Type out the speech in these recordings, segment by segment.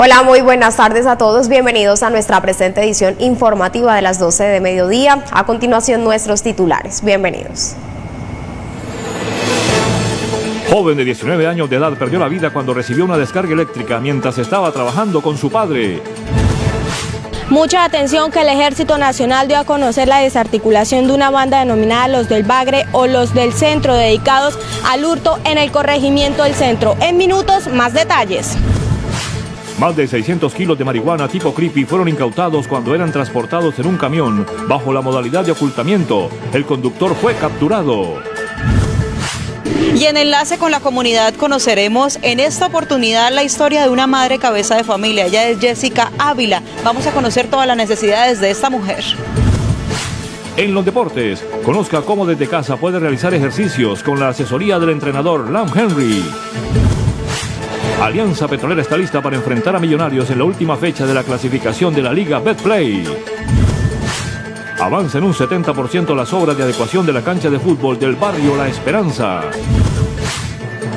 Hola, muy buenas tardes a todos. Bienvenidos a nuestra presente edición informativa de las 12 de mediodía. A continuación, nuestros titulares. Bienvenidos. Joven de 19 años de edad perdió la vida cuando recibió una descarga eléctrica mientras estaba trabajando con su padre. Mucha atención que el Ejército Nacional dio a conocer la desarticulación de una banda denominada Los del Bagre o Los del Centro, dedicados al hurto en el corregimiento del centro. En minutos, más detalles. Más de 600 kilos de marihuana tipo creepy fueron incautados cuando eran transportados en un camión bajo la modalidad de ocultamiento. El conductor fue capturado. Y en enlace con la comunidad conoceremos en esta oportunidad la historia de una madre cabeza de familia. Ella es Jessica Ávila. Vamos a conocer todas las necesidades de esta mujer. En los deportes, conozca cómo desde casa puede realizar ejercicios con la asesoría del entrenador Lam Henry. Alianza Petrolera está lista para enfrentar a Millonarios en la última fecha de la clasificación de la Liga Betplay. Avanza en un 70% las obras de adecuación de la cancha de fútbol del barrio La Esperanza.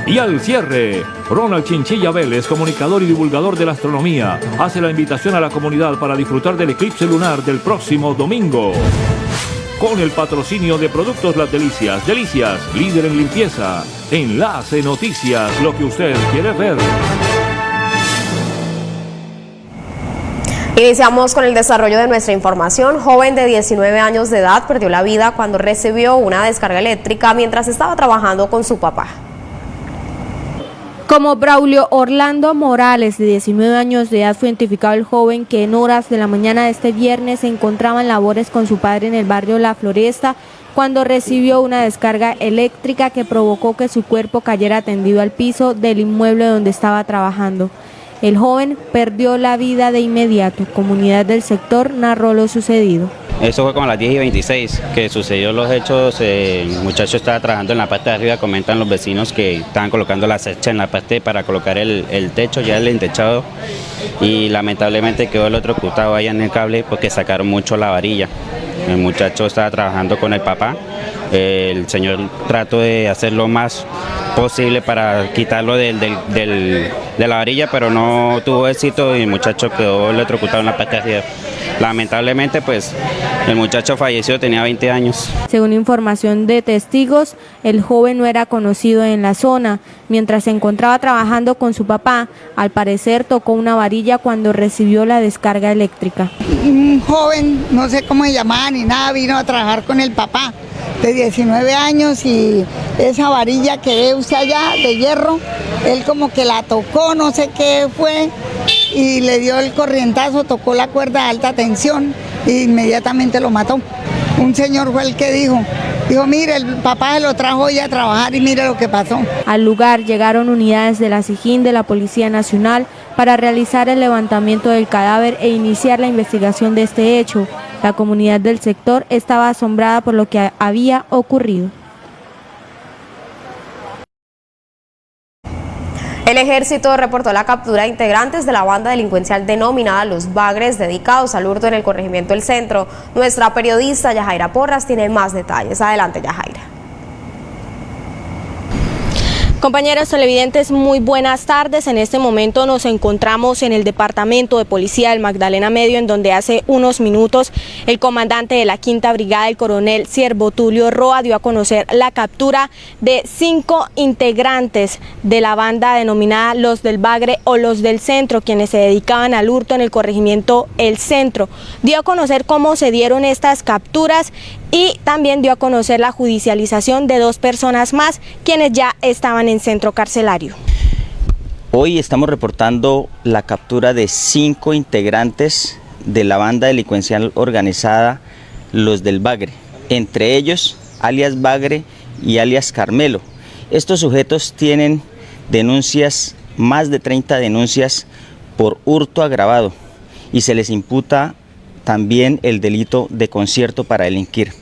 Y al cierre, Ronald Chinchilla Vélez, comunicador y divulgador de la astronomía, hace la invitación a la comunidad para disfrutar del eclipse lunar del próximo domingo. Con el patrocinio de Productos Las Delicias, Delicias, líder en limpieza. Enlace Noticias, lo que usted quiere ver. Iniciamos con el desarrollo de nuestra información. Joven de 19 años de edad perdió la vida cuando recibió una descarga eléctrica mientras estaba trabajando con su papá. Como Braulio Orlando Morales, de 19 años de edad, fue identificado el joven que en horas de la mañana de este viernes se encontraba en labores con su padre en el barrio La Floresta cuando recibió una descarga eléctrica que provocó que su cuerpo cayera tendido al piso del inmueble donde estaba trabajando. El joven perdió la vida de inmediato. Comunidad del sector narró lo sucedido. Eso fue como a las 10 y 26 que sucedió los hechos. Eh, el muchacho estaba trabajando en la parte de arriba, comentan los vecinos que estaban colocando la secha en la parte para colocar el, techo, ya el entechado, y lamentablemente quedó el otro ocultado ahí en el cable porque sacaron mucho la varilla. El muchacho estaba trabajando con el papá, el señor trató de hacer lo más posible para quitarlo del, de la varilla, pero no tuvo éxito y el muchacho quedó electrocutado en la arriba. Lamentablemente, pues el muchacho falleció, tenía 20 años. Según información de testigos, el joven no era conocido en la zona. Mientras se encontraba trabajando con su papá, al parecer tocó una varilla cuando recibió la descarga eléctrica. Un joven, no sé cómo se llamaba ni nada, vino a trabajar con el papá de 19 años y esa varilla que ve usted allá de hierro, él como que la tocó, no sé qué fue, y le dio el corrientazo, tocó la cuerda de alta tensión e inmediatamente lo mató. Un señor fue el que dijo, dijo, mire, el papá lo trajo hoy a trabajar y mire lo que pasó. Al lugar llegaron unidades de la SIGIN de la Policía Nacional para realizar el levantamiento del cadáver e iniciar la investigación de este hecho. La comunidad del sector estaba asombrada por lo que había ocurrido. El ejército reportó la captura de integrantes de la banda delincuencial denominada Los Bagres, dedicados al hurto en el corregimiento del centro. Nuestra periodista Yajaira Porras tiene más detalles. Adelante, Yajaira. Compañeros televidentes, muy buenas tardes. En este momento nos encontramos en el departamento de policía del Magdalena Medio, en donde hace unos minutos el comandante de la Quinta Brigada, el coronel Siervo Tulio Roa, dio a conocer la captura de cinco integrantes de la banda denominada Los del Bagre o Los del Centro, quienes se dedicaban al hurto en el corregimiento El Centro. Dio a conocer cómo se dieron estas capturas y también dio a conocer la judicialización de dos personas más, quienes ya estaban en centro carcelario. Hoy estamos reportando la captura de cinco integrantes de la banda delincuencial organizada Los del Bagre, entre ellos alias Bagre y alias Carmelo. Estos sujetos tienen denuncias, más de 30 denuncias por hurto agravado y se les imputa también el delito de concierto para delinquir.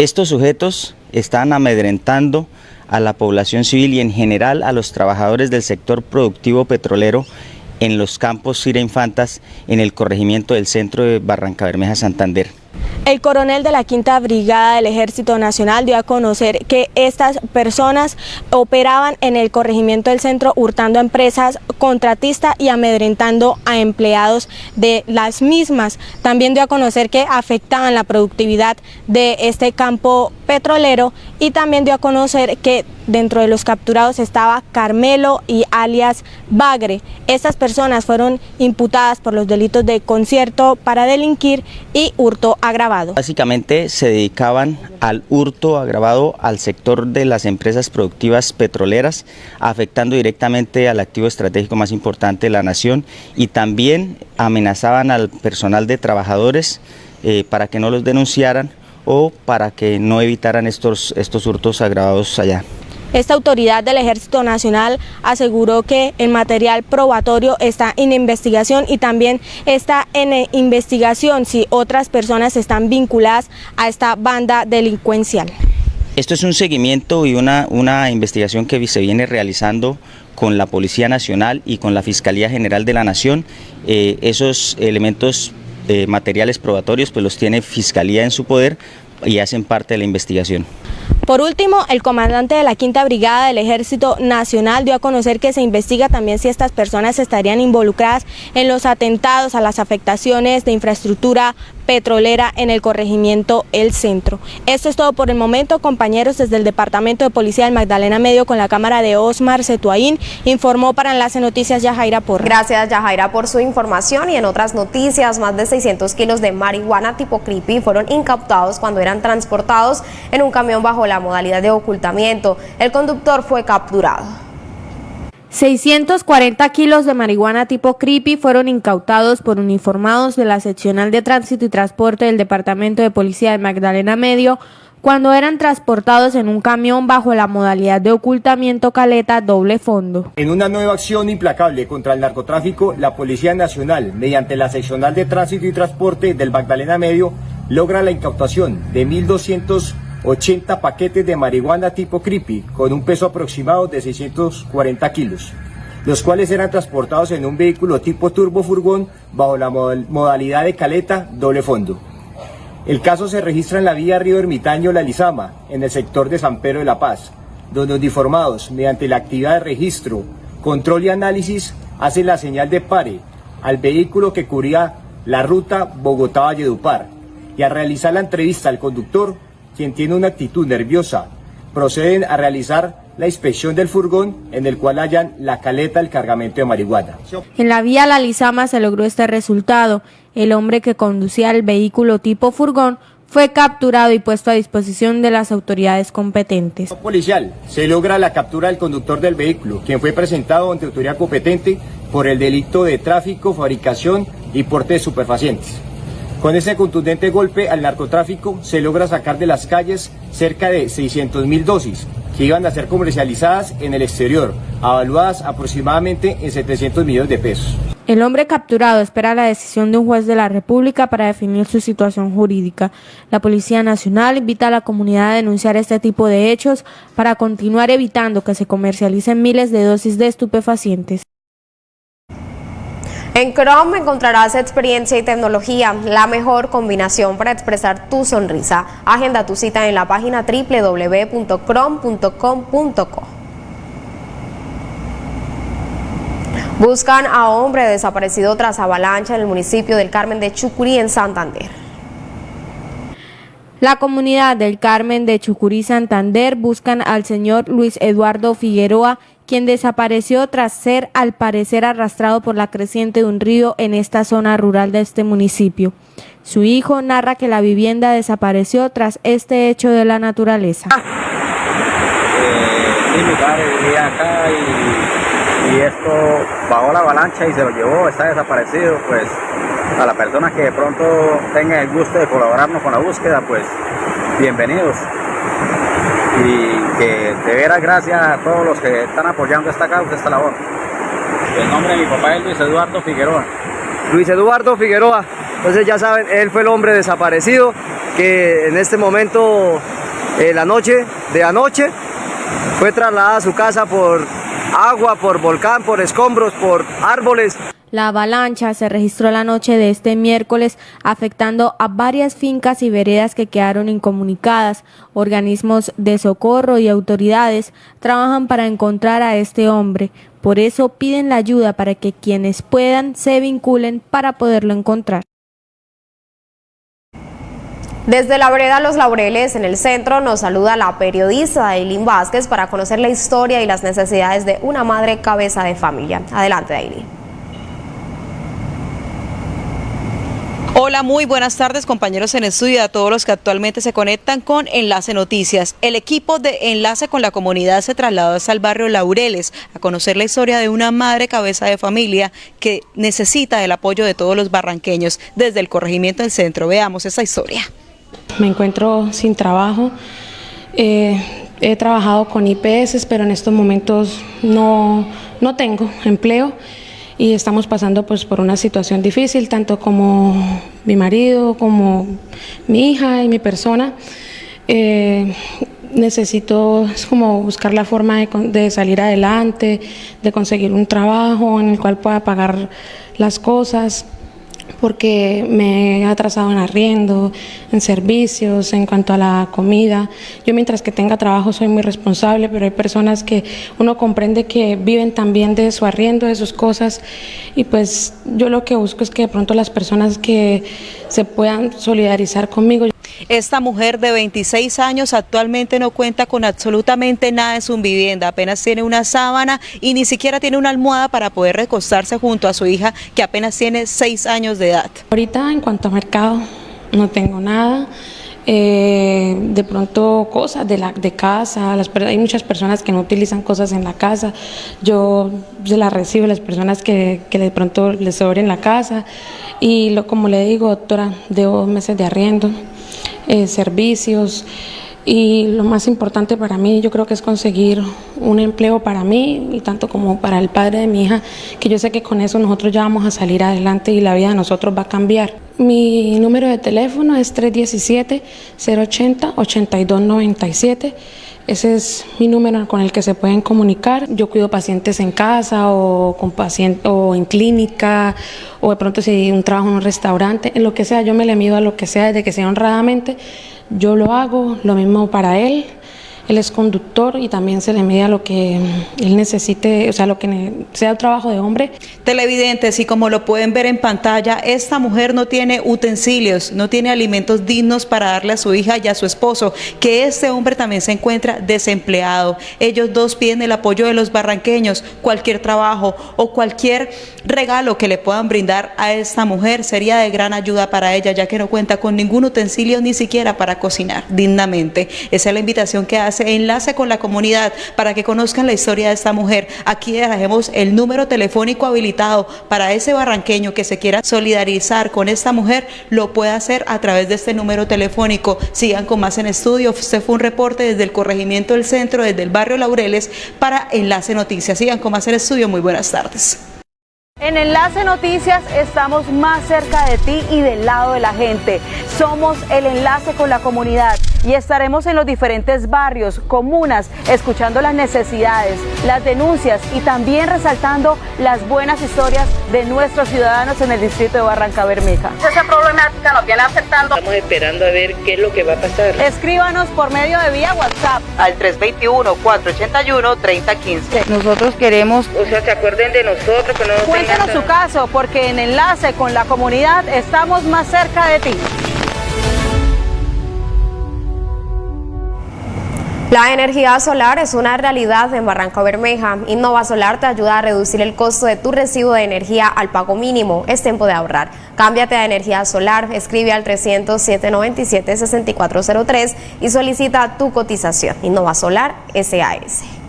Estos sujetos están amedrentando a la población civil y en general a los trabajadores del sector productivo petrolero en los campos Cira Infantas en el corregimiento del centro de Barranca Bermeja, Santander. El coronel de la Quinta Brigada del Ejército Nacional dio a conocer que estas personas operaban en el corregimiento del centro hurtando a empresas contratistas y amedrentando a empleados de las mismas. También dio a conocer que afectaban la productividad de este campo petrolero y también dio a conocer que dentro de los capturados estaba Carmelo y alias Bagre. Estas personas fueron imputadas por los delitos de concierto para delinquir y hurto agravado. Básicamente se dedicaban al hurto agravado al sector de las empresas productivas petroleras, afectando directamente al activo estratégico más importante de la nación y también amenazaban al personal de trabajadores eh, para que no los denunciaran o para que no evitaran estos, estos hurtos agravados allá. Esta autoridad del Ejército Nacional aseguró que el material probatorio está en investigación y también está en investigación si otras personas están vinculadas a esta banda delincuencial. Esto es un seguimiento y una, una investigación que se viene realizando con la Policía Nacional y con la Fiscalía General de la Nación. Eh, esos elementos materiales probatorios pues los tiene Fiscalía en su poder y hacen parte de la investigación. Por último, el comandante de la Quinta Brigada del Ejército Nacional dio a conocer que se investiga también si estas personas estarían involucradas en los atentados a las afectaciones de infraestructura petrolera en el corregimiento El Centro. Esto es todo por el momento, compañeros, desde el Departamento de Policía del Magdalena Medio con la cámara de Osmar Cetuaín, informó para Enlace Noticias Yajaira Porra. Gracias Yajaira por su información y en otras noticias, más de 600 kilos de marihuana tipo creepy fueron incautados cuando eran transportados en un camión bajo la modalidad de ocultamiento. El conductor fue capturado. 640 kilos de marihuana tipo creepy fueron incautados por uniformados de la seccional de tránsito y transporte del Departamento de Policía de Magdalena Medio cuando eran transportados en un camión bajo la modalidad de ocultamiento caleta doble fondo. En una nueva acción implacable contra el narcotráfico, la Policía Nacional, mediante la seccional de tránsito y transporte del Magdalena Medio, logra la incautación de 1.200 80 paquetes de marihuana tipo creepy con un peso aproximado de 640 kilos, los cuales eran transportados en un vehículo tipo turbo furgón bajo la modalidad de caleta doble fondo. El caso se registra en la vía Río Ermitaño La Lizama, en el sector de San Pedro de la Paz, donde uniformados, mediante la actividad de registro, control y análisis, hacen la señal de pare al vehículo que cubría la ruta Bogotá-Valledupar y al realizar la entrevista al conductor quien tiene una actitud nerviosa, proceden a realizar la inspección del furgón en el cual hallan la caleta del cargamento de marihuana. En la vía La Lizama se logró este resultado. El hombre que conducía el vehículo tipo furgón fue capturado y puesto a disposición de las autoridades competentes. Policial, se logra la captura del conductor del vehículo, quien fue presentado ante autoridad competente por el delito de tráfico, fabricación y porte de superfacientes. Con ese contundente golpe al narcotráfico se logra sacar de las calles cerca de 600 mil dosis que iban a ser comercializadas en el exterior, avaluadas aproximadamente en 700 millones de pesos. El hombre capturado espera la decisión de un juez de la República para definir su situación jurídica. La Policía Nacional invita a la comunidad a denunciar este tipo de hechos para continuar evitando que se comercialicen miles de dosis de estupefacientes. En Chrome encontrarás experiencia y tecnología, la mejor combinación para expresar tu sonrisa. Agenda tu cita en la página www.chrome.com.co. Buscan a hombre desaparecido tras avalancha en el municipio del Carmen de Chucurí, en Santander. La comunidad del Carmen de Chucurí, Santander, buscan al señor Luis Eduardo Figueroa, quien desapareció tras ser al parecer arrastrado por la creciente de un río en esta zona rural de este municipio. Su hijo narra que la vivienda desapareció tras este hecho de la naturaleza. Eh, mi padre vivía acá y, y, esto bajó la avalancha y se lo llevó, está desaparecido, pues a las personas que de pronto tengan el gusto de colaborarnos con la búsqueda, pues bienvenidos y que de veras gracias a todos los que están apoyando esta causa, esta labor. El nombre de mi papá es Luis Eduardo Figueroa. Luis Eduardo Figueroa, entonces ya saben, él fue el hombre desaparecido que en este momento, eh, la noche de anoche, fue trasladada a su casa por agua, por volcán, por escombros, por árboles. La avalancha se registró la noche de este miércoles afectando a varias fincas y veredas que quedaron incomunicadas. Organismos de socorro y autoridades trabajan para encontrar a este hombre. Por eso piden la ayuda para que quienes puedan se vinculen para poderlo encontrar. Desde la vereda Los Laureles, en el centro, nos saluda la periodista Aileen Vázquez para conocer la historia y las necesidades de una madre cabeza de familia. Adelante, Aileen. Hola, muy buenas tardes compañeros en estudio a todos los que actualmente se conectan con Enlace Noticias. El equipo de Enlace con la comunidad se trasladó hasta el barrio Laureles a conocer la historia de una madre cabeza de familia que necesita el apoyo de todos los barranqueños desde el corregimiento del centro. Veamos esa historia. Me encuentro sin trabajo. Eh, he trabajado con IPS, pero en estos momentos no, no tengo empleo y estamos pasando pues por una situación difícil, tanto como mi marido, como mi hija y mi persona. Eh, necesito es como buscar la forma de, de, salir adelante, de conseguir un trabajo en el cual pueda pagar las cosas porque me he atrasado en arriendo, en servicios, en cuanto a la comida. Yo mientras que tenga trabajo soy muy responsable, pero hay personas que uno comprende que viven también de su arriendo, de sus cosas, y pues yo lo que busco es que de pronto las personas que se puedan solidarizar conmigo. Esta mujer de 26 años actualmente no cuenta con absolutamente nada en su vivienda, apenas tiene una sábana y ni siquiera tiene una almohada para poder recostarse junto a su hija que apenas tiene 6 años de edad. Ahorita en cuanto a mercado no tengo nada. Eh, de pronto cosas de, la, de casa, hay muchas personas que no utilizan cosas en la casa, yo se las recibo, las personas que, que de pronto les sobren la casa y lo, como le digo, doctora, debo meses de arriendo, eh, servicios y lo más importante para mí yo creo que es conseguir un empleo para mí y tanto como para el padre de mi hija, que yo sé que con eso nosotros ya vamos a salir adelante y la vida de nosotros va a cambiar. Mi número de teléfono es 317-080-8297. Ese es mi número con el que se pueden comunicar. Yo cuido pacientes en casa o, con paciente, o en clínica o de pronto si un trabajo en un restaurante, en lo que sea, yo me le mido a lo que sea desde que sea honradamente yo lo hago, lo mismo para él. Él es conductor y también se le mide a lo que él necesite, o sea, lo que sea el trabajo de hombre. Televidentes, y como lo pueden ver en pantalla, esta mujer no tiene utensilios, no tiene alimentos dignos para darle a su hija y a su esposo, que este hombre también se encuentra desempleado. Ellos dos piden el apoyo de los barranqueños, cualquier trabajo o cualquier regalo que le puedan brindar a esta mujer sería de gran ayuda para ella, ya que no cuenta con ningún utensilio ni siquiera para cocinar dignamente. Esa es la invitación que hace Enlace con la comunidad para que conozcan la historia de esta mujer. Aquí dejemos el número telefónico habilitado para ese barranqueño que se quiera solidarizar con esta mujer, lo puede hacer a través de este número telefónico. Sigan con más en estudio. Este fue un reporte desde el corregimiento del centro, desde el barrio Laureles, para Enlace Noticias. Sigan con más en estudio. Muy buenas tardes. En Enlace Noticias estamos más cerca de ti y del lado de la gente. Somos el enlace con la comunidad y estaremos en los diferentes barrios, comunas, escuchando las necesidades, las denuncias y también resaltando las buenas historias de nuestros ciudadanos en el distrito de Barranca Bermeja. Esa problemática nos viene aceptando. Estamos esperando a ver qué es lo que va a pasar. Escríbanos por medio de vía WhatsApp al 321-481-3015. Nosotros queremos, o sea, se acuerden de nosotros. Que no Cuéntanos su caso porque en Enlace con la comunidad estamos más cerca de ti. La energía solar es una realidad en Barranca Bermeja. Innova Solar te ayuda a reducir el costo de tu recibo de energía al pago mínimo. Es tiempo de ahorrar. Cámbiate a energía solar, escribe al 300-797-6403 y solicita tu cotización. Innova Solar SAS.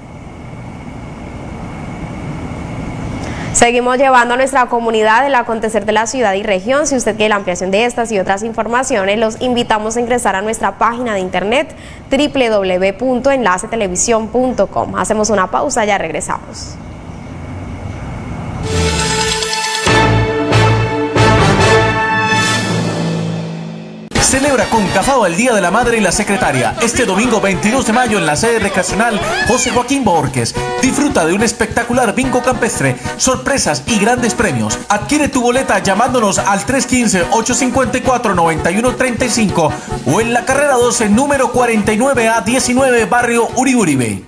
Seguimos llevando a nuestra comunidad el acontecer de la ciudad y región. Si usted quiere la ampliación de estas y otras informaciones, los invitamos a ingresar a nuestra página de internet www.enlacetelevisión.com. Hacemos una pausa, ya regresamos. Celebra con Cafao el Día de la Madre y la Secretaria este domingo 22 de mayo en la sede recreacional José Joaquín Borges. Disfruta de un espectacular bingo campestre, sorpresas y grandes premios. Adquiere tu boleta llamándonos al 315-854-9135 o en la carrera 12 número 49A 19 barrio Uribe.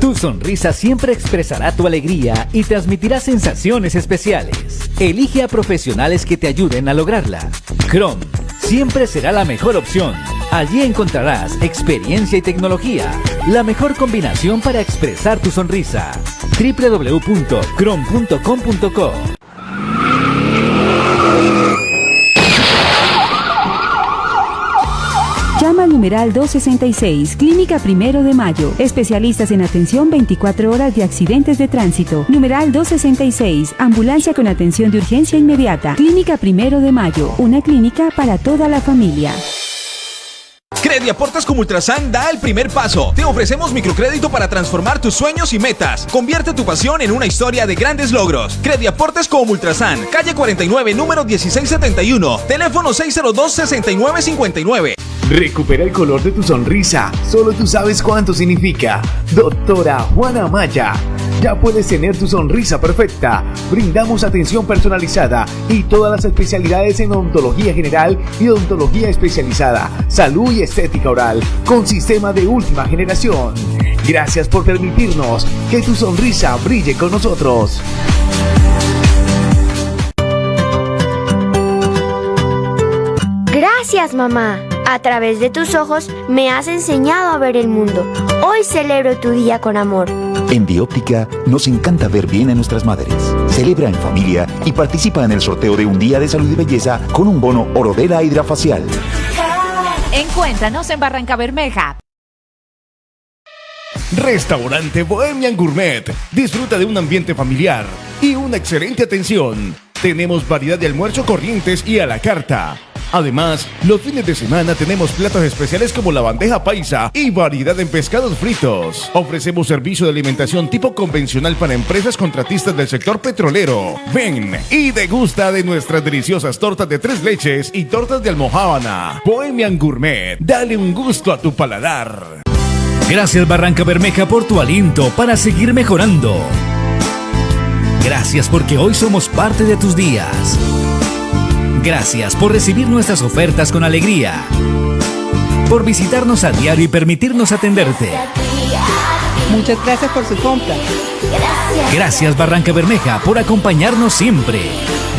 Tu sonrisa siempre expresará tu alegría y transmitirá sensaciones especiales. Elige a profesionales que te ayuden a lograrla. Chrome siempre será la mejor opción. Allí encontrarás experiencia y tecnología, la mejor combinación para expresar tu sonrisa. www.chrome.com.co Llama al numeral 266, Clínica Primero de Mayo. Especialistas en atención 24 horas de accidentes de tránsito. Numeral 266, Ambulancia con atención de urgencia inmediata. Clínica Primero de Mayo, una clínica para toda la familia. Crediaportes como Ultrasan da el primer paso. Te ofrecemos microcrédito para transformar tus sueños y metas. Convierte tu pasión en una historia de grandes logros. Crediaportes como Ultrasan, calle 49, número 1671, teléfono 602-6959. Recupera el color de tu sonrisa. Solo tú sabes cuánto significa. Doctora Juana Maya. Ya puedes tener tu sonrisa perfecta. Brindamos atención personalizada y todas las especialidades en odontología general y odontología especializada, salud y estética oral, con sistema de última generación. Gracias por permitirnos que tu sonrisa brille con nosotros. Gracias, mamá. A través de tus ojos me has enseñado a ver el mundo. Hoy celebro tu día con amor. En Bióptica nos encanta ver bien a nuestras madres. Celebra en familia y participa en el sorteo de un día de salud y belleza con un bono Orodela Hidrafacial. Encuéntranos en Barranca Bermeja. Restaurante Bohemian Gourmet. Disfruta de un ambiente familiar y una excelente atención. Tenemos variedad de almuerzo corrientes y a la carta. Además, los fines de semana tenemos platos especiales como la bandeja paisa y variedad en pescados fritos. Ofrecemos servicio de alimentación tipo convencional para empresas contratistas del sector petrolero. Ven y degusta de nuestras deliciosas tortas de tres leches y tortas de almohábana. Bohemian Gourmet, dale un gusto a tu paladar. Gracias Barranca Bermeja por tu aliento para seguir mejorando. Gracias porque hoy somos parte de tus días. Gracias por recibir nuestras ofertas con alegría. Por visitarnos a diario y permitirnos atenderte. Muchas gracias por su compra. Gracias Barranca Bermeja por acompañarnos siempre.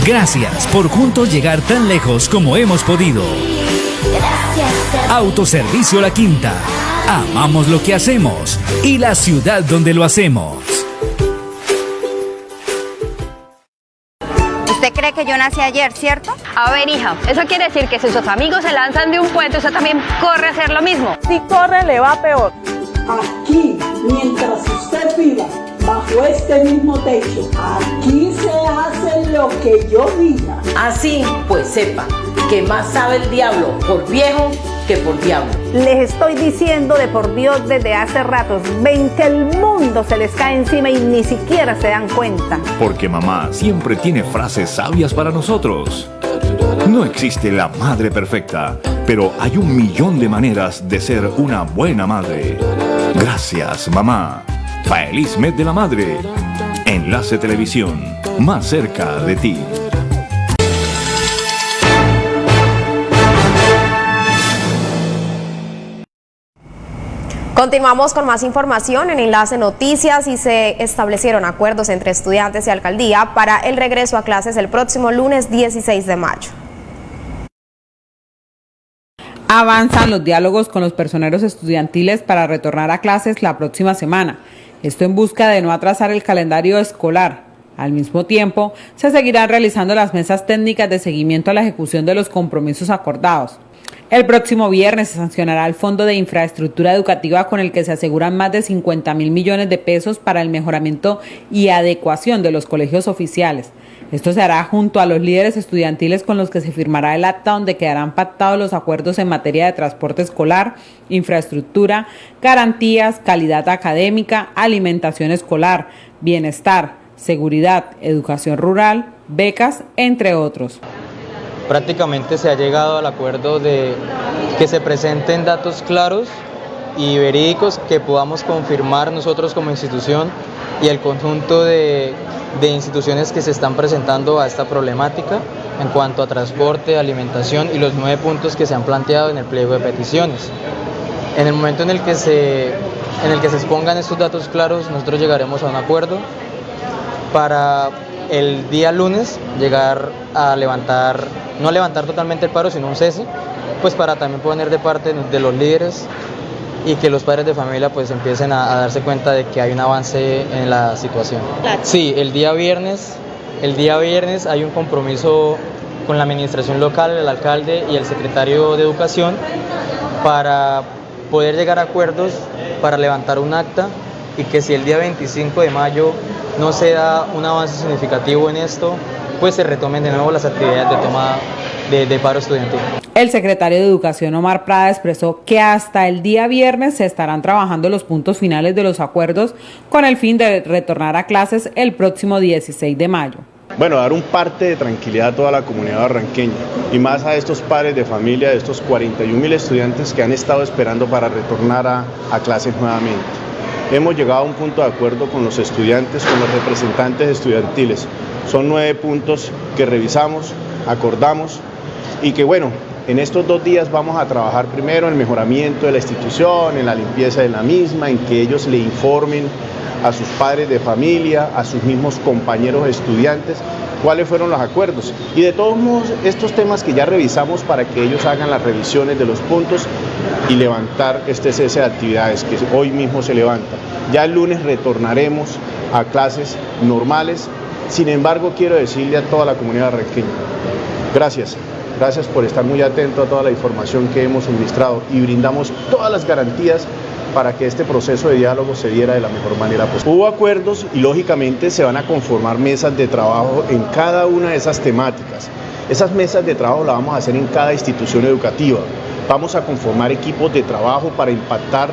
Gracias por juntos llegar tan lejos como hemos podido. Autoservicio La Quinta. Amamos lo que hacemos y la ciudad donde lo hacemos. Cree que yo nací ayer, cierto? A ver, hija, eso quiere decir que si sus amigos se lanzan de un puente, usted también corre a hacer lo mismo. Si corre, le va peor. Aquí, mientras usted viva bajo este mismo techo, aquí se hace lo que yo diga. Así, pues sepa que más sabe el diablo por viejo que por diablo. Les estoy diciendo de por Dios desde hace ratos, ven que el mundo se les cae encima y ni siquiera se dan cuenta. Porque mamá siempre tiene frases sabias para nosotros. No existe la madre perfecta, pero hay un millón de maneras de ser una buena madre. Gracias, mamá. Feliz mes de la madre. Enlace Televisión, más cerca de ti. Continuamos con más información en Enlace Noticias y se establecieron acuerdos entre estudiantes y alcaldía para el regreso a clases el próximo lunes 16 de mayo. Avanzan los diálogos con los personeros estudiantiles para retornar a clases la próxima semana. Esto en busca de no atrasar el calendario escolar. Al mismo tiempo, se seguirán realizando las mesas técnicas de seguimiento a la ejecución de los compromisos acordados. El próximo viernes se sancionará el Fondo de Infraestructura Educativa con el que se aseguran más de 50 mil millones de pesos para el mejoramiento y adecuación de los colegios oficiales. Esto se hará junto a los líderes estudiantiles con los que se firmará el acta donde quedarán pactados los acuerdos en materia de transporte escolar, infraestructura, garantías, calidad académica, alimentación escolar, bienestar, seguridad, educación rural, becas, entre otros. Prácticamente se ha llegado al acuerdo de que se presenten datos claros y verídicos que podamos confirmar nosotros como institución y el conjunto de, de instituciones que se están presentando a esta problemática en cuanto a transporte, alimentación y los nueve puntos que se han planteado en el pliego de peticiones. En el momento en el que se, en el que se expongan estos datos claros, nosotros llegaremos a un acuerdo para el día lunes llegar a levantar, no levantar totalmente el paro, sino un cese, pues para también poner de parte de los líderes y que los padres de familia pues empiecen a, a, darse cuenta de que hay un avance en la situación. Sí, el día viernes, el día viernes hay un compromiso con la administración local, el alcalde y el secretario de Educación para poder llegar a acuerdos para levantar un acta y que si el día 25 de mayo no se da un avance significativo en esto, pues se retomen de nuevo las actividades de toma de, de, paro estudiantil. El secretario de Educación Omar Prada expresó que hasta el día viernes se estarán trabajando los puntos finales de los acuerdos con el fin de retornar a clases el próximo 16 de mayo. Bueno, dar un parte de tranquilidad a toda la comunidad barranqueña y más a estos padres de familia, de estos 41 mil estudiantes que han estado esperando para retornar a, a clases nuevamente. Hemos llegado a un punto de acuerdo con los estudiantes, con los representantes estudiantiles. Son nueve puntos que revisamos, acordamos y que bueno, en estos dos días vamos a trabajar primero en el mejoramiento de la institución, en la limpieza de la misma, en que ellos le informen a sus padres de familia, a sus mismos compañeros estudiantes, cuáles fueron los acuerdos. Y de todos modos, estos temas que ya revisamos para que ellos hagan las revisiones de los puntos y levantar este cese de actividades que hoy mismo se levanta. Ya el lunes retornaremos a clases normales. Sin embargo, quiero decirle a toda la comunidad barranqueña, gracias. Gracias por estar muy atento a toda la información que hemos suministrado y brindamos todas las garantías para que este proceso de diálogo se diera de la mejor manera posible. Hubo acuerdos y lógicamente se van a conformar mesas de trabajo en cada una de esas temáticas. Esas mesas de trabajo las vamos a hacer en cada institución educativa. Vamos a conformar equipos de trabajo para impactar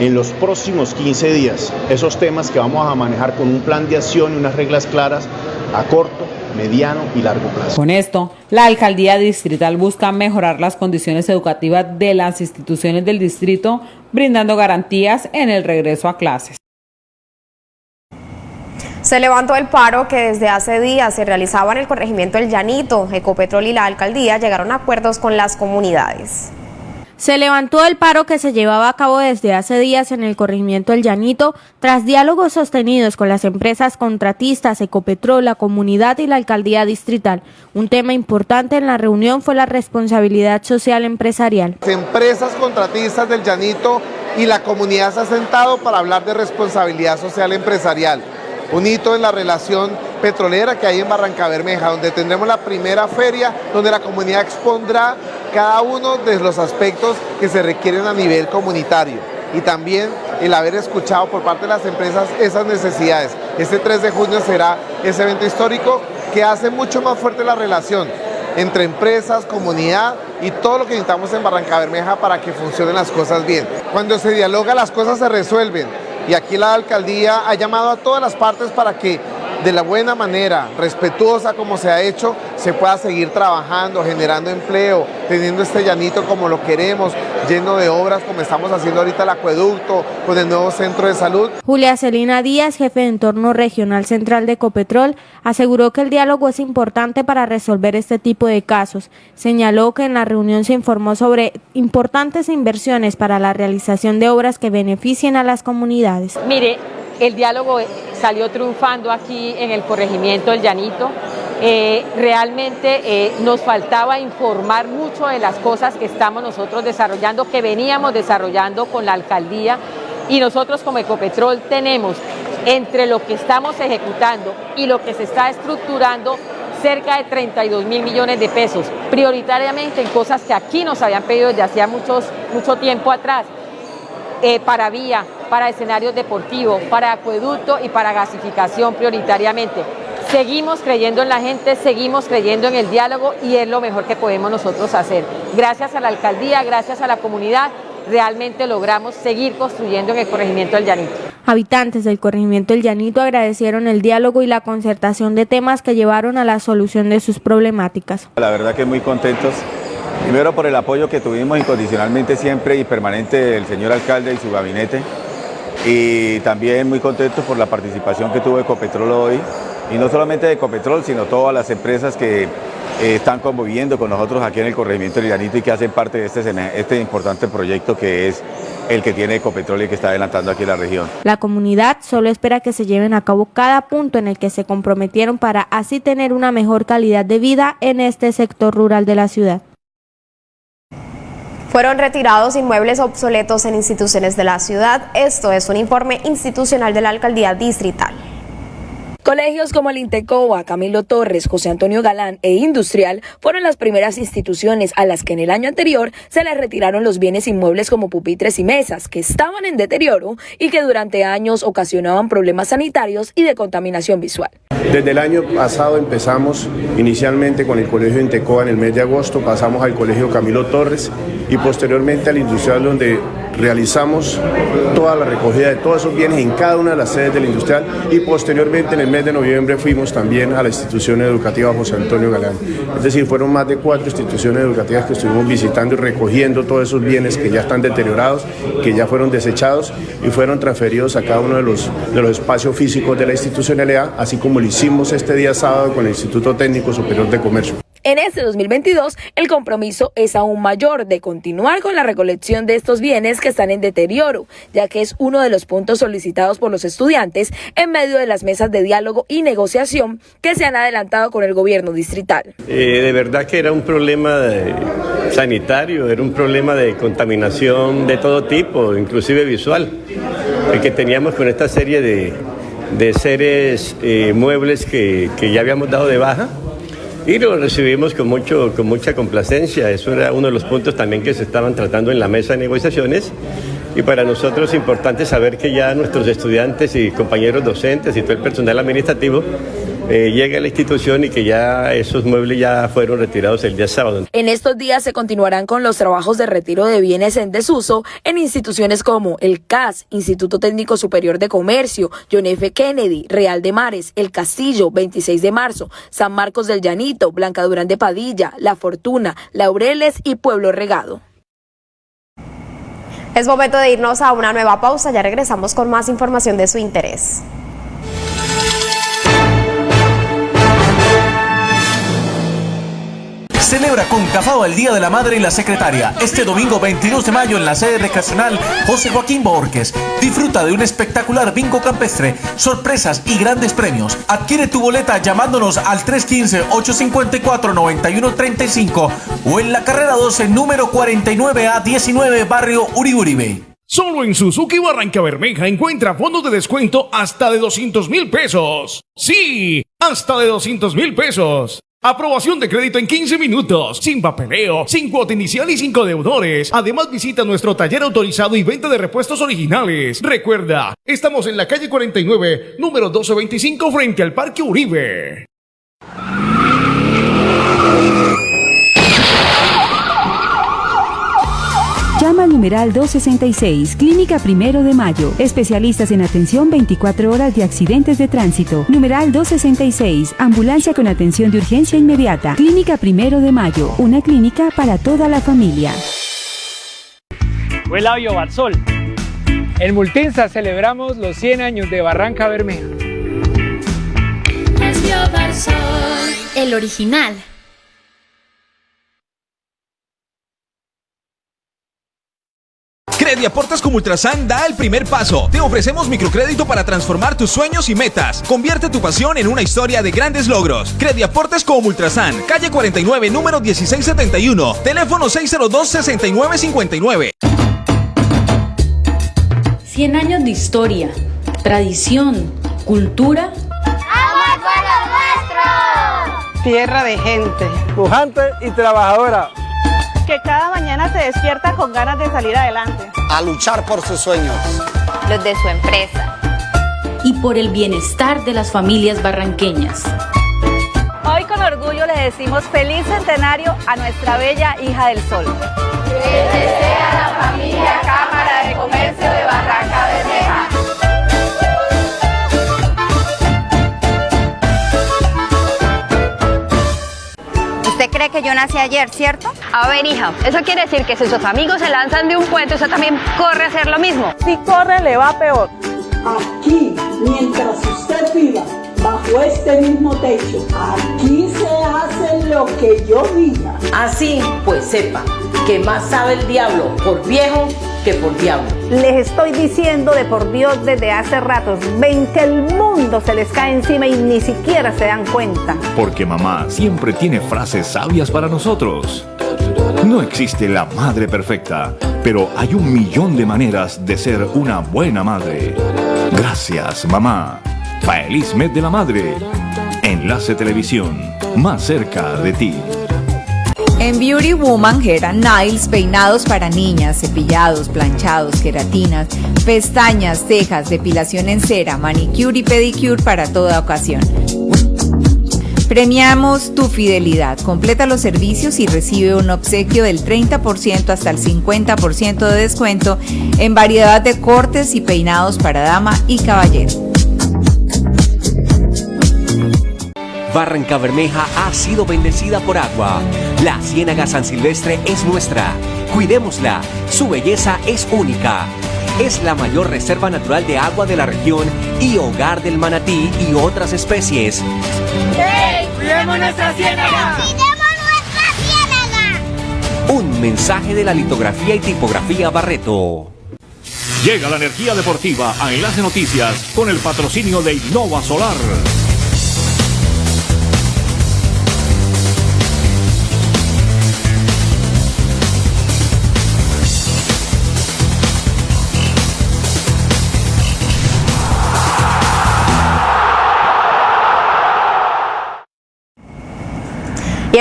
en los próximos 15 días esos temas que vamos a manejar con un plan de acción y unas reglas claras a corto, mediano y largo plazo. Con esto, la alcaldía distrital busca mejorar las condiciones educativas de las instituciones del distrito, brindando garantías en el regreso a clases. Se levantó el paro que desde hace días se realizaba en el corregimiento El Llanito. Ecopetrol y la alcaldía llegaron a acuerdos con las comunidades. Se levantó el paro que se llevaba a cabo desde hace días en el corregimiento El Llanito tras diálogos sostenidos con las empresas contratistas, Ecopetrol, la comunidad y la alcaldía distrital. Un tema importante en la reunión fue la responsabilidad social empresarial. Las empresas contratistas del Llanito y la comunidad se ha sentado para hablar de responsabilidad social empresarial. Un hito en la relación petrolera que hay en Barranca Bermeja, donde tendremos la primera feria donde la comunidad expondrá cada uno de los aspectos que se requieren a nivel comunitario y también el haber escuchado por parte de las empresas esas necesidades. Este 3 de junio será ese evento histórico que hace mucho más fuerte la relación entre empresas, comunidad y todo lo que necesitamos en Barranca Bermeja para que funcionen las cosas bien. Cuando se dialoga las cosas se resuelven y aquí la alcaldía ha llamado a todas las partes para que de la buena manera, respetuosa como se ha hecho, se pueda seguir trabajando, generando empleo, teniendo este llanito como lo queremos, lleno de obras como estamos haciendo ahorita el acueducto, con el nuevo centro de salud. Julia Celina Díaz, jefe de entorno regional central de Ecopetrol, aseguró que el diálogo es importante para resolver este tipo de casos. Señaló que en la reunión se informó sobre importantes inversiones para la realización de obras que beneficien a las comunidades. Mire, el diálogo salió triunfando aquí en el corregimiento del Llanito. Eh, realmente eh, nos faltaba informar mucho de las cosas que estamos nosotros desarrollando, que veníamos desarrollando con la alcaldía y nosotros como Ecopetrol tenemos entre lo que estamos ejecutando y lo que se está estructurando cerca de 32 mil millones de pesos, prioritariamente en cosas que aquí nos habían pedido desde hacía muchos, mucho tiempo atrás, eh, para vía, para escenarios deportivos, para acueducto y para gasificación prioritariamente. Seguimos creyendo en la gente, seguimos creyendo en el diálogo y es lo mejor que podemos nosotros hacer. Gracias a la alcaldía, gracias a la comunidad realmente logramos seguir construyendo en el corregimiento del Llanito. Habitantes del corregimiento del Llanito agradecieron el diálogo y la concertación de temas que llevaron a la solución de sus problemáticas. La verdad que muy contentos, primero por el apoyo que tuvimos incondicionalmente siempre y permanente del señor alcalde y su gabinete, y también muy contentos por la participación que tuvo Ecopetrol hoy, y no solamente de Ecopetrol, sino todas las empresas que eh, están conviviendo con nosotros aquí en el corregimiento del Llanito y que hacen parte de este, este importante proyecto que es el que tiene Ecopetrol y que está adelantando aquí la región. La comunidad solo espera que se lleven a cabo cada punto en el que se comprometieron para así tener una mejor calidad de vida en este sector rural de la ciudad. Fueron retirados inmuebles obsoletos en instituciones de la ciudad. Esto es un informe institucional de la alcaldía distrital. Colegios como el Intecoa, Camilo Torres, José Antonio Galán e Industrial fueron las primeras instituciones a las que en el año anterior se les retiraron los bienes inmuebles como pupitres y mesas que estaban en deterioro y que durante años ocasionaban problemas sanitarios y de contaminación visual. Desde el año pasado empezamos inicialmente con el Colegio Intecoa en el mes de agosto, pasamos al Colegio Camilo Torres y posteriormente al Industrial donde realizamos toda la recogida de todos esos bienes en cada una de las sedes del industrial y posteriormente en el mes de noviembre fuimos también a la institución educativa José Antonio Galán. Es decir, fueron más de cuatro instituciones educativas que estuvimos visitando y recogiendo todos esos bienes que ya están deteriorados, que ya fueron desechados y fueron transferidos a cada uno de los, de los espacios físicos de la institucionalidad, así como lo hicimos este día sábado con el Instituto Técnico Superior de Comercio. En este 2022, el compromiso es aún mayor de continuar con la recolección de estos bienes que están en deterioro, ya que es uno de los puntos solicitados por los estudiantes en medio de las mesas de diálogo y negociación que se han adelantado con el gobierno distrital. Eh, de verdad que era un problema sanitario, era un problema de contaminación de todo tipo, inclusive visual, el que teníamos con esta serie de, seres eh, muebles que, que ya habíamos dado de baja y lo recibimos con, mucho, con mucha complacencia. Eso era uno de los puntos también que se estaban tratando en la mesa de negociaciones. Y para nosotros es importante saber que ya nuestros estudiantes y compañeros docentes y todo el personal administrativo eh, llegue a la institución y que ya esos muebles ya fueron retirados el día sábado. En estos días se continuarán con los trabajos de retiro de bienes en desuso en instituciones como el CAS, Instituto Técnico Superior de Comercio, John F. Kennedy, Real de Mares, El Castillo, 26 de marzo, San Marcos del Llanito, Blanca Durán de Padilla, La Fortuna, Laureles y Pueblo Regado. Es momento de irnos a una nueva pausa, ya regresamos con más información de su interés. Celebra con Cafao el Día de la Madre y la Secretaria este domingo 22 de mayo en la sede recreacional José Joaquín Borges. Disfruta de un espectacular bingo campestre, sorpresas y grandes premios. Adquiere tu boleta llamándonos al 315-854-9135 o en la carrera 12 número 49 a 19 barrio Uribe. Solo en Suzuki Barranca Bermeja encuentra fondos de descuento hasta de 200 mil pesos. Sí, hasta de 200 mil pesos. Aprobación de crédito en 15 minutos, sin papeleo, sin cuota inicial y sin deudores. Además visita nuestro taller autorizado y venta de repuestos originales. Recuerda, estamos en la calle 49, número 1225 frente al Parque Uribe. Llama al numeral 266, Clínica Primero de Mayo. Especialistas en atención 24 horas de accidentes de tránsito. Numeral 266, Ambulancia con atención de urgencia inmediata. Clínica Primero de Mayo, una clínica para toda la familia. Huelabio Barzol. En Multinsa celebramos los 100 años de Barranca Bermeja. El original. Crediaportes como Ultrasan da el primer paso. Te ofrecemos microcrédito para transformar tus sueños y metas. Convierte tu pasión en una historia de grandes logros. Crediaportes como Ultrasan, calle 49, número 1671, teléfono 602-6959. 100 años de historia, tradición, cultura. ¡Amor por lo nuestro! Tierra de gente, pujante y trabajadora que cada mañana se despierta con ganas de salir adelante. A luchar por sus sueños. Los de su empresa. Y por el bienestar de las familias barranqueñas. Hoy con orgullo le decimos feliz centenario a nuestra bella hija del sol. Que familia Cámara de Comercio de Barranca cree que yo nací ayer, cierto? A ver, hija, eso quiere decir que si sus amigos se lanzan de un puente, usted también corre a hacer lo mismo. Si corre, le va peor. Aquí, mientras usted viva bajo este mismo techo, aquí se hace lo que yo diga. Así, pues sepa que más sabe el diablo por viejo que por diablo. Les estoy diciendo de por Dios desde hace ratos, ven que el mundo se les cae encima y ni siquiera se dan cuenta. Porque mamá siempre tiene frases sabias para nosotros. No existe la madre perfecta, pero hay un millón de maneras de ser una buena madre. Gracias, mamá. Feliz mes de la madre. Enlace Televisión, más cerca de ti. En Beauty Woman, Hair and Nails, peinados para niñas, cepillados, planchados, queratinas, pestañas, cejas, depilación en cera, manicure y pedicure para toda ocasión. Premiamos tu fidelidad. Completa los servicios y recibe un obsequio del 30% hasta el 50% de descuento en variedad de cortes y peinados para dama y caballero. Barranca Bermeja ha sido bendecida por agua. La Ciénaga San Silvestre es nuestra. Cuidémosla. Su belleza es única. Es la mayor reserva natural de agua de la región y hogar del manatí y otras especies. ¡Hey! ¡Cuidemos nuestra ciénaga! ¡Cuidemos nuestra ciénaga! Un mensaje de la litografía y tipografía Barreto. Llega la energía deportiva a Enlace Noticias con el patrocinio de Innova Solar.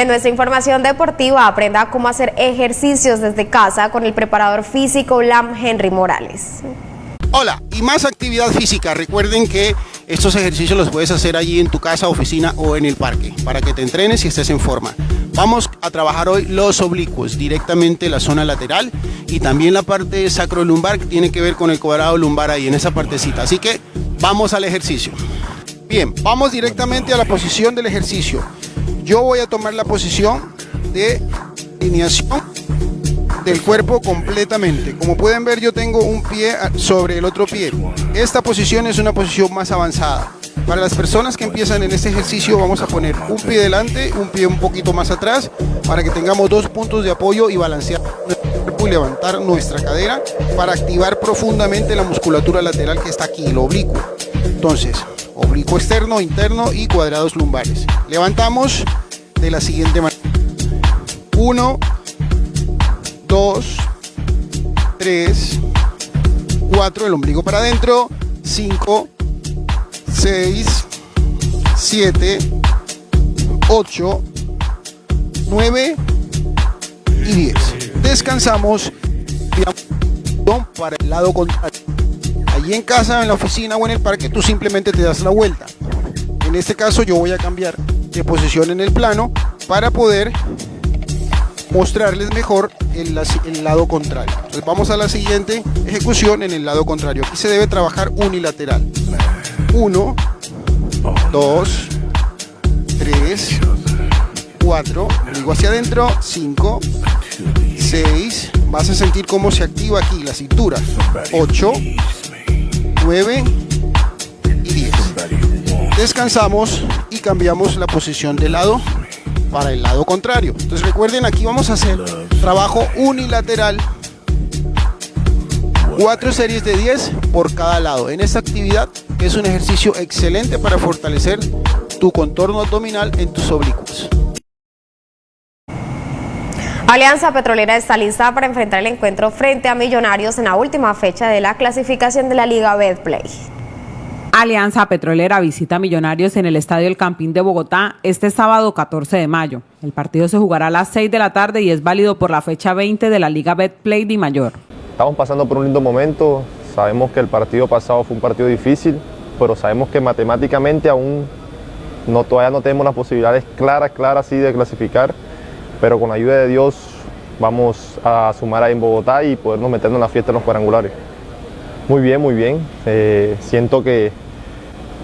En nuestra información deportiva, aprenda cómo hacer ejercicios desde casa con el preparador físico LAM Henry Morales. Hola, y más actividad física. Recuerden que estos ejercicios los puedes hacer allí en tu casa, oficina o en el parque para que te entrenes y estés en forma. Vamos a trabajar hoy los oblicuos, directamente la zona lateral y también la parte sacrolumbar que tiene que ver con el cuadrado lumbar ahí en esa partecita. Así que vamos al ejercicio. Bien, vamos directamente a la posición del ejercicio. Yo voy a tomar la posición de alineación del cuerpo completamente. Como pueden ver, yo tengo un pie sobre el otro pie. Esta posición es una posición más avanzada. Para las personas que empiezan en este ejercicio vamos a poner un pie delante, un pie un poquito más atrás, para que tengamos dos puntos de apoyo y balancear nuestro cuerpo y levantar nuestra cadera para activar profundamente la musculatura lateral que está aquí, el oblicuo. Entonces, oblicuo externo, interno y cuadrados lumbares. Levantamos de la siguiente manera. 1, 2, 3, 4, el ombligo para adentro, 5, 6, 7, 8, 9 y 10. Descansamos para el lado contrario. Allí en casa, en la oficina o en el parque, tú simplemente te das la vuelta. En este caso yo voy a cambiar de posición en el plano para poder mostrarles mejor el, lado contrario. Entonces vamos a la siguiente ejecución en el lado contrario. Aquí se debe trabajar unilateral. 1, 2, 3, 4, digo hacia adentro, 5, 6, vas a sentir cómo se activa aquí la cintura. 8, 9 y 10. Descansamos y cambiamos la posición de lado para el lado contrario. Entonces recuerden, aquí vamos a hacer trabajo unilateral. Cuatro series de 10 por cada lado. En esta actividad es un ejercicio excelente para fortalecer tu contorno abdominal en tus oblicuos. Alianza Petrolera está lista para enfrentar el encuentro frente a Millonarios en la última fecha de la clasificación de la Liga Betplay. Alianza Petrolera visita a Millonarios en el Estadio El Campín de Bogotá este sábado 14 de mayo. El partido se jugará a las 6 de la tarde y es válido por la fecha 20 de la Liga Betplay de Mayor. Estamos pasando por un lindo momento, sabemos que el partido pasado fue un partido difícil, pero sabemos que matemáticamente aún no, todavía no tenemos las posibilidades claras, claras sí de clasificar, pero con la ayuda de Dios vamos a sumar ahí en Bogotá y podernos meternos en la fiesta en los cuadrangulares. Muy bien, muy bien. Eh, siento que,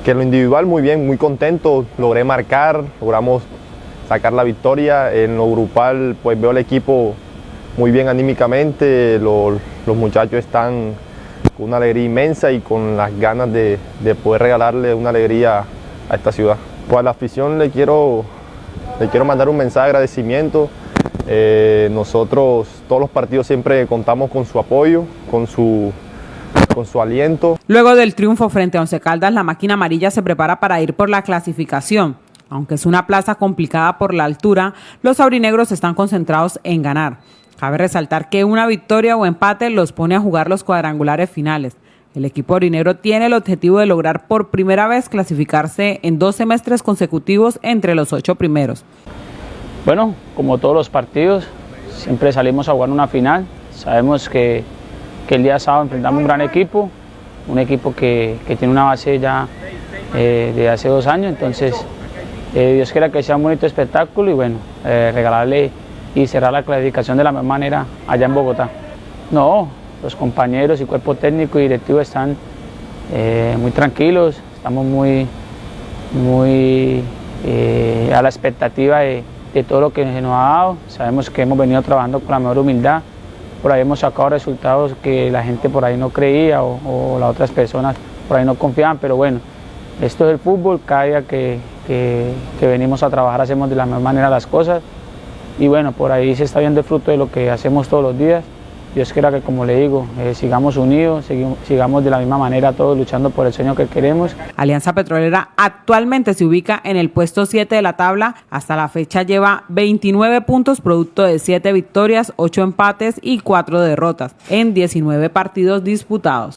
que lo individual muy bien, muy contento. Logré marcar, logramos sacar la victoria. En lo grupal pues veo al equipo muy bien anímicamente. Los, los muchachos están con una alegría inmensa y con las ganas de, de poder regalarle una alegría a esta ciudad. Pues a la afición le quiero, le quiero mandar un mensaje de agradecimiento. Eh, nosotros todos los partidos siempre contamos con su apoyo, con su, con su aliento. Luego del triunfo frente a Once Caldas, la máquina amarilla se prepara para ir por la clasificación. Aunque es una plaza complicada por la altura, los aurinegros están concentrados en ganar. Cabe resaltar que una victoria o empate los pone a jugar los cuadrangulares finales. El equipo orinegro tiene el objetivo de lograr por primera vez clasificarse en dos semestres consecutivos entre los ocho primeros. Bueno, como todos los partidos, siempre salimos a jugar una final. Sabemos que, que el día sábado enfrentamos un gran equipo, un equipo que, que tiene una base ya eh, de hace dos años, entonces eh, Dios quiera que sea un bonito espectáculo y bueno, eh, regalarle y cerrar la clasificación de la misma manera allá en Bogotá. No, los compañeros y cuerpo técnico y directivo están muy tranquilos, estamos muy, muy a la expectativa de, de, todo lo que se nos ha dado. Sabemos que hemos venido trabajando con la mejor humildad, por ahí hemos sacado resultados que la gente por ahí no creía o, las otras personas por ahí no confiaban, pero bueno, esto es el fútbol, cada día que, que, que venimos a trabajar hacemos de la mejor manera las cosas y bueno, por ahí se está viendo el fruto de lo que hacemos todos los días. Dios quiera que, como le digo, eh, sigamos unidos, sigamos, sigamos de la misma manera todos luchando por el sueño que queremos. Alianza Petrolera actualmente se ubica en el puesto 7 de la tabla. Hasta la fecha lleva 29 puntos, producto de 7 victorias, 8 empates y 4 derrotas en 19 partidos disputados.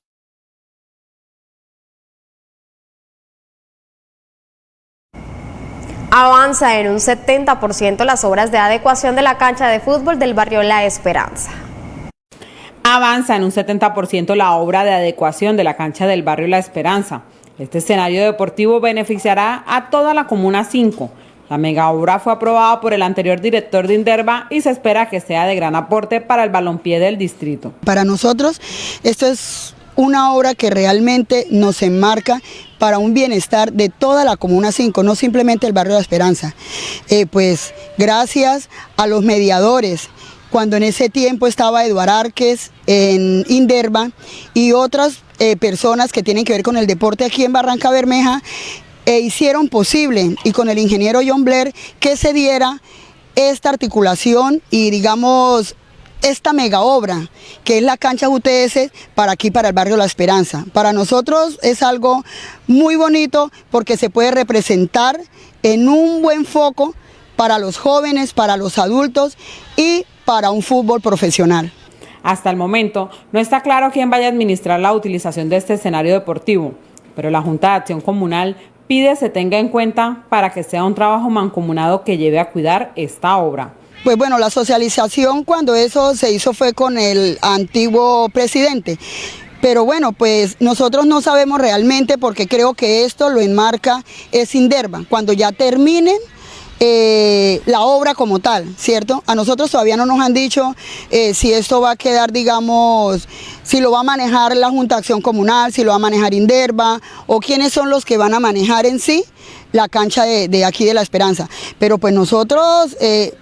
Avanza en un 70% las obras de adecuación de la cancha de fútbol del barrio La Esperanza. Avanza en un 70% la obra de adecuación de la cancha del barrio La Esperanza. Este escenario deportivo beneficiará a toda la Comuna 5. La mega obra fue aprobada por el anterior director de Inderva y se espera que sea de gran aporte para el balompié del distrito. Para nosotros esto es una obra que realmente nos enmarca para un bienestar de toda la Comuna 5, no simplemente el barrio la Esperanza. Eh, pues gracias a los mediadores, cuando en ese tiempo estaba Eduard Arques en Inderva y otras eh, personas que tienen que ver con el deporte aquí en Barranca Bermeja, e hicieron posible, y con el ingeniero John Blair, que se diera esta articulación y digamos esta mega obra que es la cancha UTS para aquí, para el barrio La Esperanza. Para nosotros es algo muy bonito porque se puede representar en un buen foco para los jóvenes, para los adultos y para un fútbol profesional. Hasta el momento no está claro quién vaya a administrar la utilización de este escenario deportivo, pero la Junta de Acción Comunal pide se tenga en cuenta para que sea un trabajo mancomunado que lleve a cuidar esta obra. Pues bueno, la socialización cuando eso se hizo fue con el antiguo presidente. Pero bueno, pues nosotros no sabemos realmente porque creo que esto lo enmarca es Inderva. Cuando ya terminen eh, la obra como tal, ¿cierto? A nosotros todavía no nos han dicho eh, si esto va a quedar, digamos, si lo va a manejar la Junta de Acción Comunal, si lo va a manejar Inderva o quiénes son los que van a manejar en sí la cancha de, aquí de La Esperanza. Pero pues nosotros... Eh,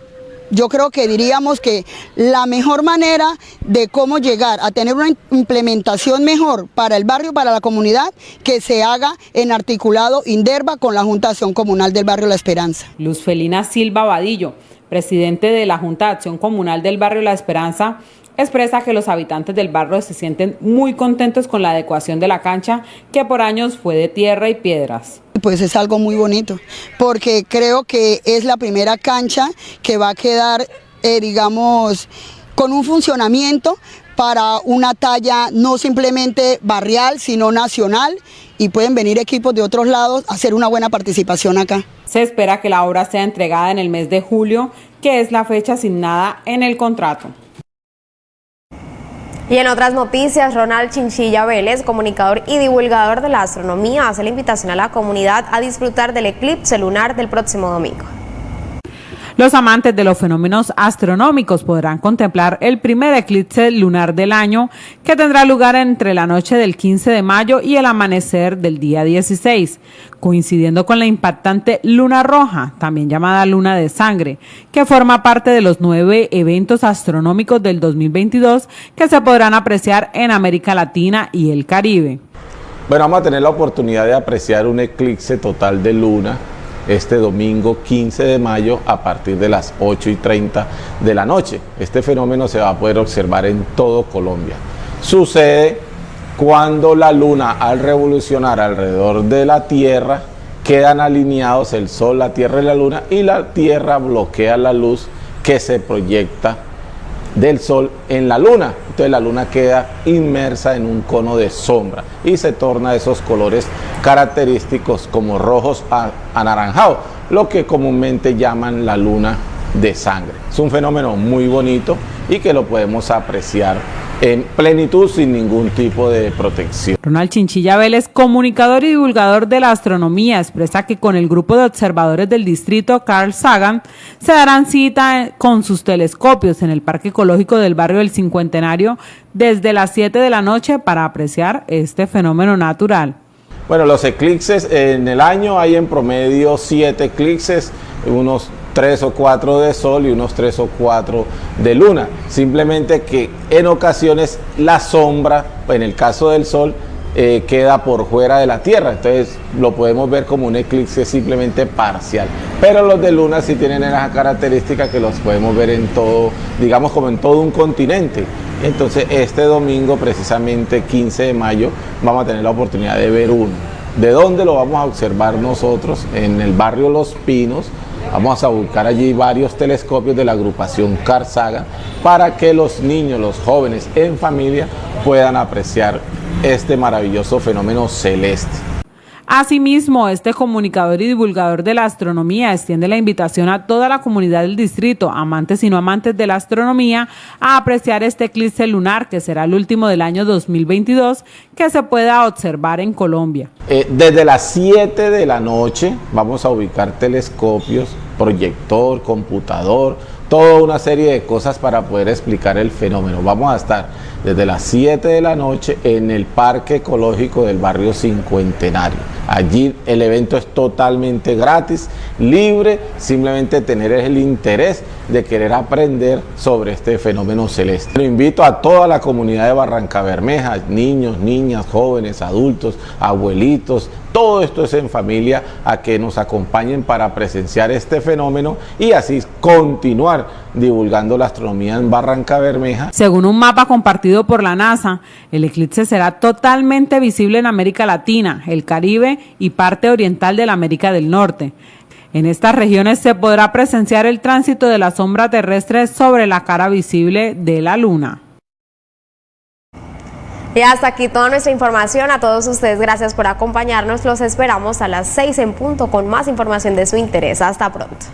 yo creo que diríamos que la mejor manera de cómo llegar a tener una implementación mejor para el barrio, para la comunidad, que se haga en articulado Inderva con la Junta de Acción Comunal del barrio La Esperanza. Luz Felina Silva Vadillo, presidente de la Junta de Acción Comunal del barrio La Esperanza, expresa que los habitantes del barrio se sienten muy contentos con la adecuación de la cancha que por años fue de tierra y piedras. Pues es algo muy bonito, porque creo que es la primera cancha que va a quedar, eh, digamos, con un funcionamiento para una talla no simplemente barrial, sino nacional, y pueden venir equipos de otros lados a hacer una buena participación acá. Se espera que la obra sea entregada en el mes de julio, que es la fecha asignada en el contrato. Y en otras noticias, Ronald Chinchilla Vélez, comunicador y divulgador de la astronomía, hace la invitación a la comunidad a disfrutar del eclipse lunar del próximo domingo. Los amantes de los fenómenos astronómicos podrán contemplar el primer eclipse lunar del año que tendrá lugar entre la noche del 15 de mayo y el amanecer del día 16, coincidiendo con la impactante luna roja, también llamada luna de sangre, que forma parte de los nueve eventos astronómicos del 2022 que se podrán apreciar en América Latina y el Caribe. Bueno, vamos a tener la oportunidad de apreciar un eclipse total de luna este domingo 15 de mayo a partir de las 8 y 30 de la noche. Este fenómeno se va a poder observar en todo Colombia. Sucede cuando la luna al revolucionar alrededor de la Tierra quedan alineados el Sol, la Tierra y la Luna y la Tierra bloquea la luz que se proyecta del Sol en la Luna. Entonces la Luna queda inmersa en un cono de sombra y se torna esos colores característicos como rojos anaranjados, lo que comúnmente llaman la Luna de sangre. Es un fenómeno muy bonito y que lo podemos apreciar en plenitud sin ningún tipo de protección. Ronald Chinchilla Vélez, comunicador y divulgador de la astronomía, expresa que con el grupo de observadores del distrito Carl Sagan se darán cita con sus telescopios en el Parque Ecológico del barrio del Cincuentenario desde las 7 de la noche para apreciar este fenómeno natural. Bueno, los eclipses en el año hay en promedio 7 eclipses, unos tres o cuatro de sol y unos tres o cuatro de luna. Simplemente que en ocasiones la sombra, en el caso del sol, eh, queda por fuera de la Tierra. Entonces lo podemos ver como un eclipse simplemente parcial. Pero los de luna sí tienen esa característica que los podemos ver en todo, digamos como en todo un continente. Entonces este domingo, precisamente 15 de mayo, vamos a tener la oportunidad de ver uno. ¿De dónde lo vamos a observar nosotros? En el barrio Los Pinos, Vamos a buscar allí varios telescopios de la agrupación Carzaga para que los niños, los jóvenes en familia puedan apreciar este maravilloso fenómeno celeste. Asimismo, este comunicador y divulgador de la astronomía extiende la invitación a toda la comunidad del distrito, amantes y no amantes de la astronomía, a apreciar este eclipse lunar que será el último del año 2022 que se pueda observar en Colombia. Eh, desde las 7 de la noche vamos a ubicar telescopios, proyector, computador, toda una serie de cosas para poder explicar el fenómeno. Vamos a estar desde las 7 de la noche en el Parque Ecológico del barrio Cincuentenario. Allí el evento es totalmente gratis, libre, simplemente tener el interés de querer aprender sobre este fenómeno celeste. Lo invito a toda la comunidad de Barranca Bermeja, niños, niñas, jóvenes, adultos, abuelitos, todo esto es en familia, a que nos acompañen para presenciar este fenómeno y así continuar divulgando la astronomía en Barranca Bermeja. Según un mapa compartido por la NASA, el eclipse será totalmente visible en América Latina, el Caribe y parte oriental de la América del Norte. En estas regiones se podrá presenciar el tránsito de la sombra terrestre sobre la cara visible de la Luna. Y hasta aquí toda nuestra información. A todos ustedes, gracias por acompañarnos. Los esperamos a las 6 en punto con más información de su interés. Hasta pronto.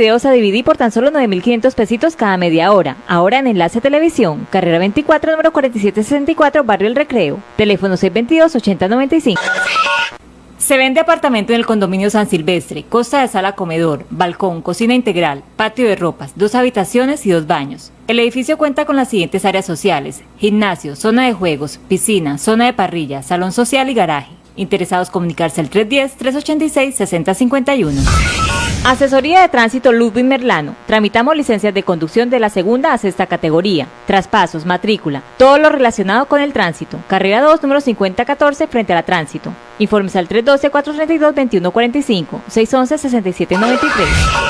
Videos a DVD por tan solo 9.500 pesitos cada media hora. Ahora en Enlace Televisión, carrera 24, número 4764, Barrio El Recreo. Teléfono 622-8095. Se vende apartamento en el condominio San Silvestre, costa de sala comedor, balcón, cocina integral, patio de ropas, dos habitaciones y dos baños. El edificio cuenta con las siguientes áreas sociales, gimnasio, zona de juegos, piscina, zona de parrilla, salón social y garaje. Interesados comunicarse al 310-386-6051. Asesoría de Tránsito Ludwig Merlano. Tramitamos licencias de conducción de la segunda a sexta categoría. Traspasos, matrícula, todo lo relacionado con el tránsito. Carrera 2, número 5014, frente a la tránsito. Informes al 312-432-2145, 611-6793.